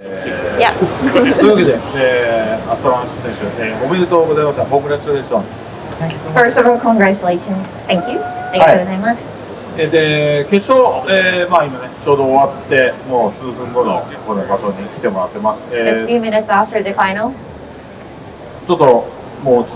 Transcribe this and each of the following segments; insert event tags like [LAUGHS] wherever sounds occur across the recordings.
いや。というわけで、えー、アストランス選手、えー、おめでとうございます。コングラチュレーション。First of all, congratulations. Thank you. ありがとうございます。決勝、えー、まあ今ね、ちょうど終わって、もう数分後の場所に来てもらってます。ちょっと、もう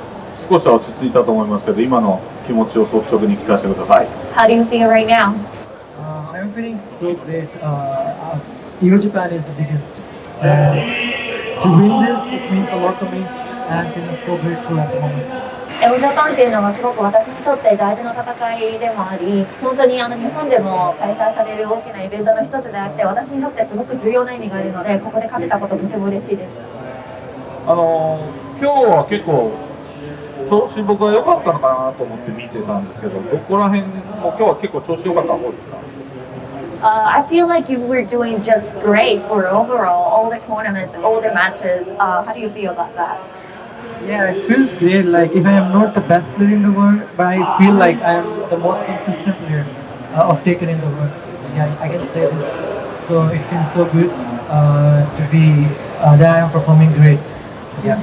少しは落ち着いたと思いますけど、今の気持ちを率直に聞かせてください。How do you feel right now?I'm feeling so great.EO Japan is the biggest. And to win this, it means a lot to me. And I'm feeling so grateful at the moment. エオジャパンっていうのはすごく私にとって大事な戦いでもあり、本当にあの日本でも開催される大きなイベントの一つであって、私にとってすごく重要な意味があるので、ここで勝てたこととても嬉しいです。あのー、今日は結構、調子僕は良かったのかなと思って見てたんですけど、どこら辺も今日は結構調子良かった方ですか？Uh, I feel like you were doing just great for overall all the tournaments, all the matches. Uh, how do you feel about that? Yeah, it feels great. Like if I am not the best player in the world, but I feel like I am the most consistent player uh, of taken in the world. Yeah, I can say this. So it feels so good uh, to be uh, that I am performing great. Yeah.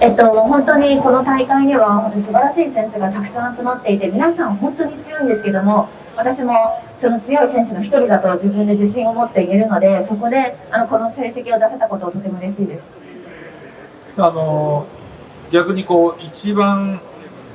えっと、本当にこの大会には本当に素晴らしい選手がたくさん集まっていて皆さん本当に強いんですけども 私もその強い選手の一人だと自分で自信を持って言えるのでそこであのこの成績を出せたことをとても嬉しいですあのー、逆にこう、一番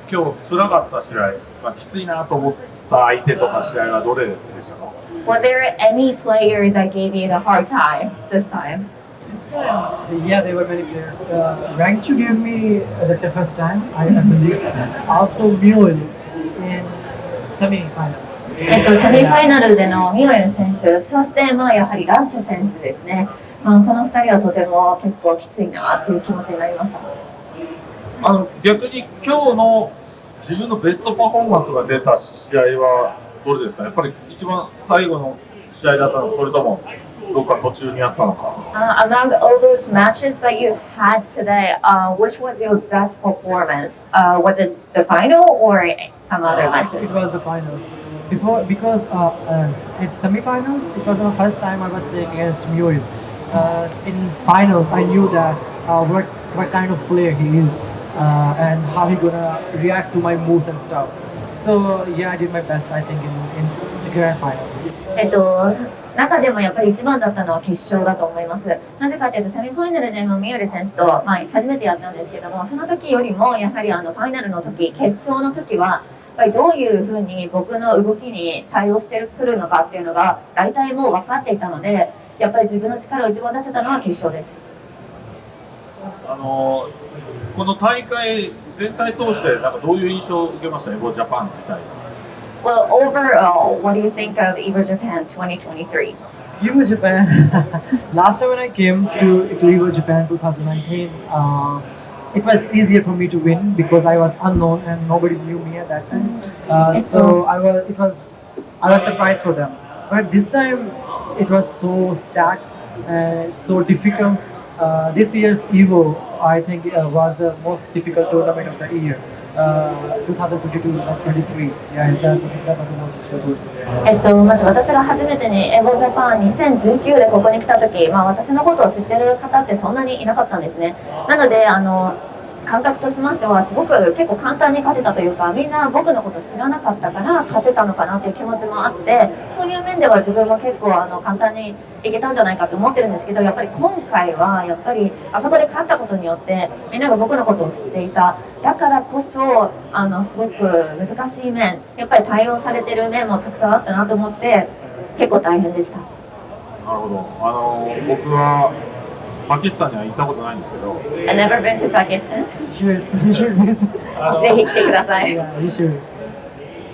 今日辛かった試合、まあ、きついなと思った相手とか試合はどれでしたか Was there any player that gave you the hard time this time? This time, yeah, there were many players. Uh, Rangchu gave me the toughest time, I, believe. Also, Mule in semi-finals. えっと、セミファイナルでのミオエル選手そしてまあやはりランチュ選手ですね、まあ、この2人はとても結構きついなっていう気持ちになりましたあの逆に今日の自分のベストパフォーマンスが出た試合はどれですか？やっぱり一番最後の試合だったのかそれともどっか途中にあったのか Uh, among all those matches that you had today, uh, which was your best performance? Uh, was it the final or some other It matches? was the finals. Before, because uh, uh, in semi-finals, it was my first time I was playing against Mule. Uh, in finals, I knew that uh, what what kind of player he is uh, and how he gonna react to my moves and stuff. So yeah, I did my best. I think in in the grand finals. えっと、中でもやっぱり一番だったのは決勝だと思います。なぜかというと、セミファイナルでもミオレ選手と、まあ、初めてやったんですけども、その時よりも、やはりあのファイナルの時、決勝の時は、やっ ぱりどういうふうに僕の動きに対応してくるのかっていうのが、大体もう分かっていたので、やっぱり自分の力を一番出せたのは決勝です。あのこの大会全体通してなんかどういう印象を受けました？エゴジャパン自体 Well, overall, what do you think of Evo Japan 2023? Evo Japan. [LAUGHS] Last time when I came to, to Evo Japan 2019, uh, it was easier for me to win because I was unknown and nobody knew me at that time. Uh, so I was, it was, I was surprised for them. But this time, it was so stacked and so difficult. Uh, this year's Evo, I think, uh, was the most difficult tournament of the year. えっと、まず私が初めてにエゴジャパン2019でここに来た時、まあ、私のことを知ってる方ってそんなにいなかったんですね。なのであの感覚としましてはすごく結構簡単に勝てたというかみんな僕のこと知らなかったから勝てたのかなっていう気持ちもあってそういう面では自分も結構あの簡単にいけたんじゃないかと思ってるんですけどやっぱり今回はやっぱりあそこで勝ったことによってみんなが僕のことを知っていただからこそあのすごく難しい面やっぱり対応されてる面もたくさんあったなと思って結構大変でした。なるほどあの僕はパキスタンには行ったことないんですけど I've never been to Pakistan. You should, you should visit. ぜひ来てください。Yeah, you should.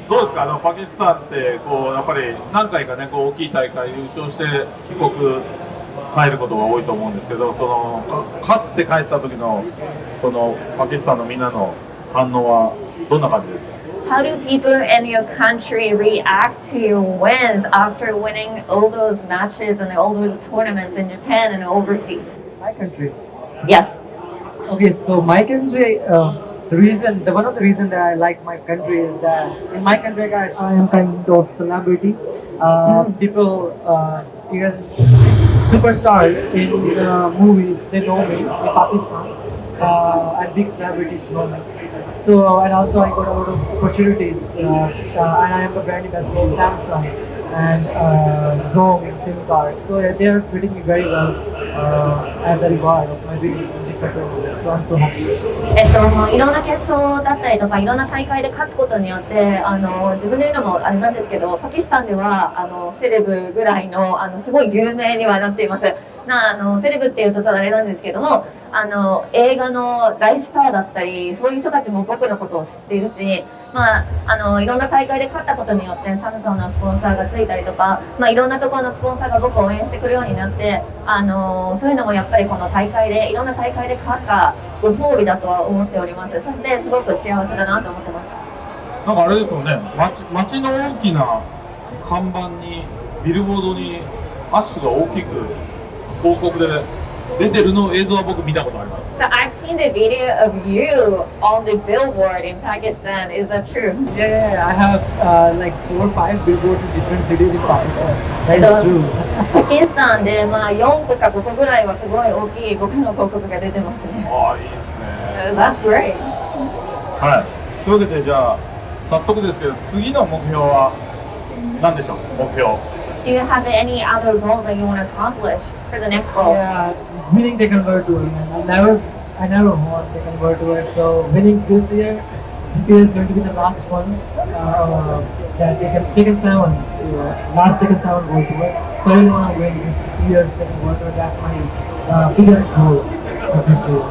どうですかあのパキスタンってこうやっぱり何回かねこう大きい大会優勝して帰国帰ることが多いと思うんですけどそのか勝って帰った時のこのパキスタンのみんなの反応はどんな感じですか How do people in your country react to your wins after winning all those matches and all those tournaments in Japan and overseas? My country. Yes. Okay, so my country, uh, the reason, the one of the reason that I like my country is that in my country I, I am kind of celebrity. Uh, People uh, even superstars in the movies, they know me in Pakistan, uh, and big celebrities know me. So, and also I got a lot of opportunities, uh, uh, and I am the brand ambassador of Samsung and uh, Zong SIM card. So yeah, they are treating me very well uh, as a reward of my winning in different tournaments. So I'm so happy. えっと、いろんな決勝だったりとかいろんな大会で勝つことによってあの自分で言うのもあれなんですけどパキスタンではあのセレブぐらいのあのすごい有名にはなっていますなあのセレブっていうとちょっとあれなんですけどもあの映画の大スターだったりそういう人たちも僕のことを知っているし、まあ、あのいろんな大会で勝ったことによってサムソンのスポンサーがついたりとか、まあ、いろんなところのスポンサーが僕を応援してくるようになってあのそういうのもやっぱりこの大会でいろんな大会で勝ったご褒美だとは思っております。そしてすごく幸せだなと思ってます。なんかあれですよね。街街の大きな看板にビルボードにアッシュが大きく広告で出てるの映像は僕見たことあります So I've seen the video of you on the billboard in Pakistan. Is that true? Yeah, yeah. I have uh, like four or five billboards in different cities in Pakistan. That is true. パキスタンでまあ4個か5個ぐらいはすごい大きい僕の広告が出てますね。ああいいですね That's great. はいというわけでじゃあ早速ですけど次の目標は何でしょう目標 Do you have any other goals that you want to accomplish for the next goal? Yeah, winning Tekken World. I never, I never won Tekken World Tour. So winning this year, this year is going to be the last one. Uh, yeah, Tekken, Tekken 7, uh, last Tekken 7 World Tour. So I want to win this year's Tekken World. That's my uh, biggest goal for this year.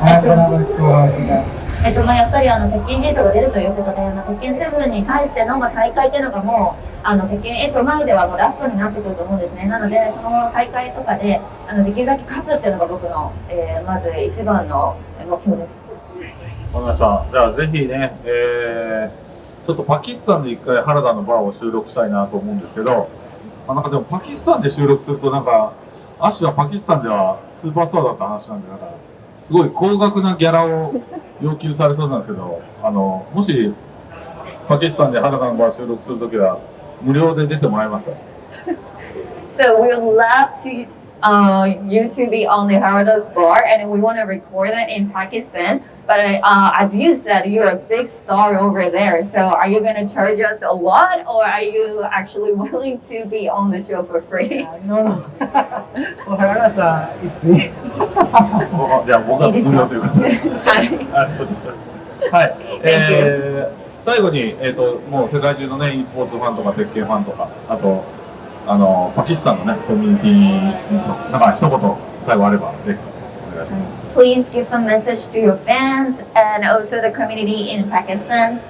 I have gonna work so hard for that. えっとまあ、やっぱりあの鉄拳ゲートが出るということで、まあ、鉄拳7に対してのまあ大会っていうのがもうあの鉄拳8前ではもうラストになってくると思うんですね。なのでその大会とかであのできるだけ勝つっていうのが僕の、えーまず一番の目標です。わかりました。じゃあぜひね、えー、ちょっとパキスタンで一回原田のバーを収録したいなと思うんですけど、まあ、なんかでもパキスタンで収録するとなんかアシュはパキスタンではスーパースターだった話なんでなんかすごい高額なギャラを要求されそうなんですけどあのもしパキスタンで原田の場収録するときは無料で出てもらえますか？[LAUGHS] So we'll love to uh, you to be on the Harada's bar, and we want to record it in Pakistan. But uh, as you said, you're a big star over there. So are you going to charge us a lot, or are you actually willing [LAUGHS] to be on the show for free? Uh, no, no. For Harada is free. おじゃあ僕は無料ということで。はいあそうですそうですはい、えー、最後に、えー、ともう世界中のね e スポーツファンとか鉄拳ファンとかあと あのパキスタンのねコミュニティなんか一言最後あればぜひ。Please give some message to your fans and also the community in Pakistan.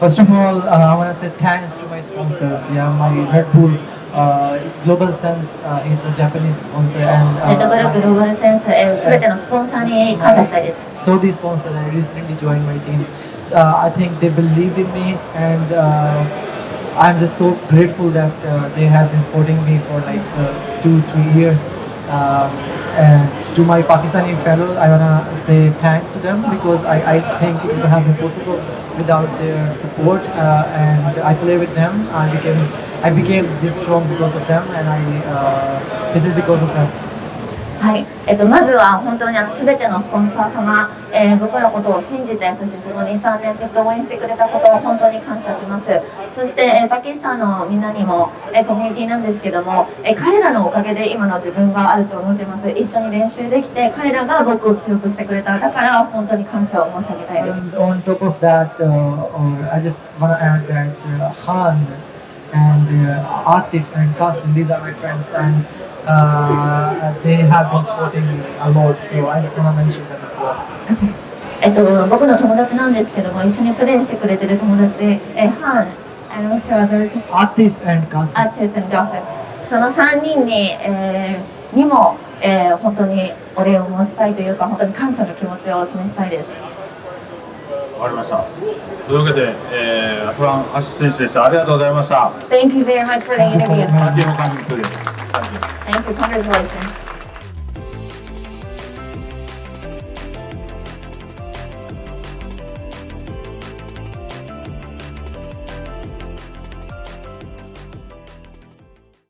First of all, uh, I want to say thanks to my sponsors. Yeah, my Red Bull uh, Global Sense uh, is a Japanese sponsor and uh, Global Sense uh, So these sponsors, I recently joined my team. So, uh, I think they believe in me and uh, I'm just so grateful that uh, they have been supporting me for like uh, two, three years. Um, and to my Pakistani fellows, I wanna say thanks to them because I, I think it would have been possible without their support. Uh, and I play with them. I became I became this strong because of them, and I uh, this is because of them. はい、えっと、まずは本当にあの全てのスポンサー様、えー僕のことを信じて、そしてこの2、3年ずっと応援してくれたことを本当に感謝します。そして、えーパキスタンのみんなにも、えーコミュニティなんですけども、えー彼らのおかげで今の自分があると思ってます。一緒に練習できて、彼らが僕を強くしてくれた。だから本当に感謝を申し上げたいです。And on top of that, uh, Artif and Qasim, these are my friends, and uh, they have been supporting a lot, so I is so many えっと、僕の友達なんですけども、一緒にプレイしてくれてる友達、その3人に,、えーにもえー、本当にお礼を申したいというか、本当に感謝の気持ちを示したいです。わかりました。というわけで、えー、アスラン・アシ選手でした。ありがとうございました。Thank you very much for the interview. Thank you. Thank you. Congratulations.